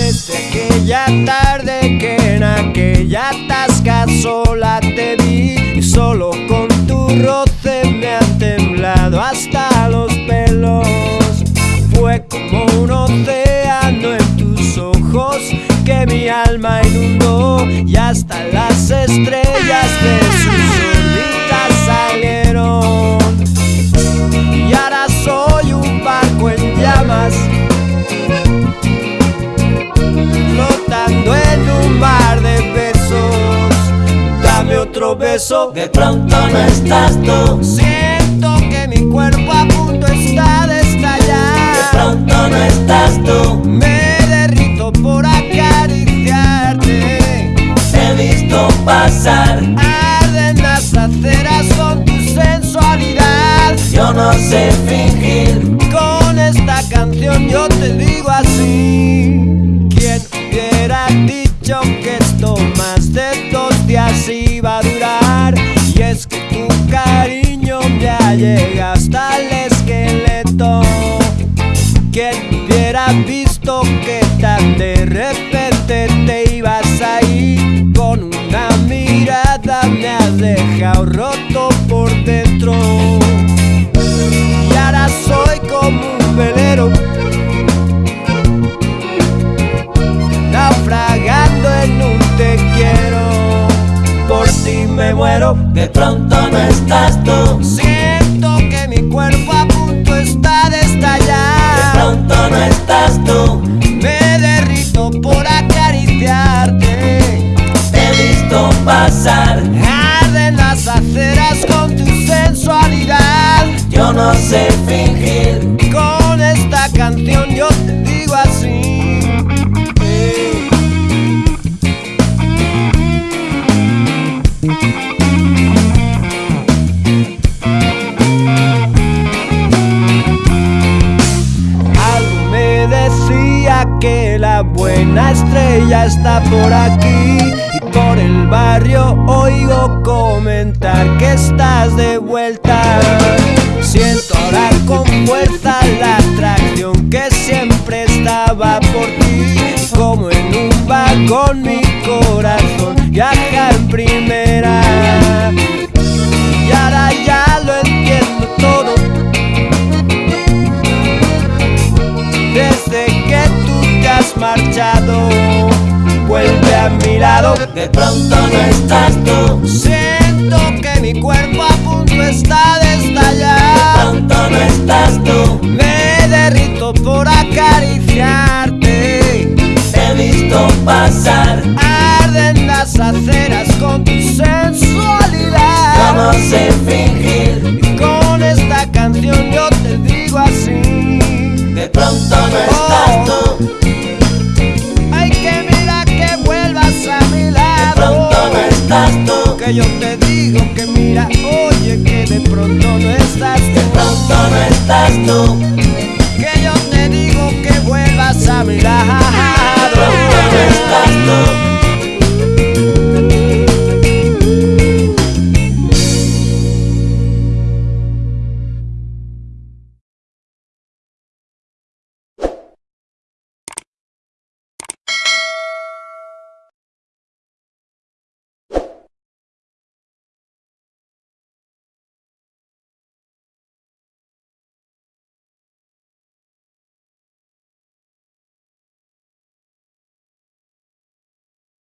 Desde aquella tarde que en aquella tasca sola te vi y solo con tu roce me han temblado hasta los pelos. Fue como un océano en tus ojos que mi alma inundó y hasta las estrellas beso. De pronto no estás tú. Siento que mi cuerpo a punto está de De estallar. pronto no estás tú. Me derrito por acariciarte. Te he visto pasar. Arden las aceras con tu sensualidad. Yo no sé fingir. Con esta canción yo te digo así. Ya llega esqueleto. ¿Quién hubiera visto que tan de repente te ibas a ir? Con una mirada me has dejado roto por dentro. Y ahora soy como un velero Naufragando en un te quiero Por ti me muero De pronto no estás tú. Pasar. Arden las aceras con tu sensualidad Yo no sé la buena estrella está por aquí y por el barrio oigo comentar que estás de vuelta. Siento ahora con fuerza la atracción que siempre estaba por ti, como en un vagón mi corazón has marchado, vuelve a mi lado. De pronto no estás tú. Siento que mi cuerpo yo te digo que mira, oye, que de pronto no es.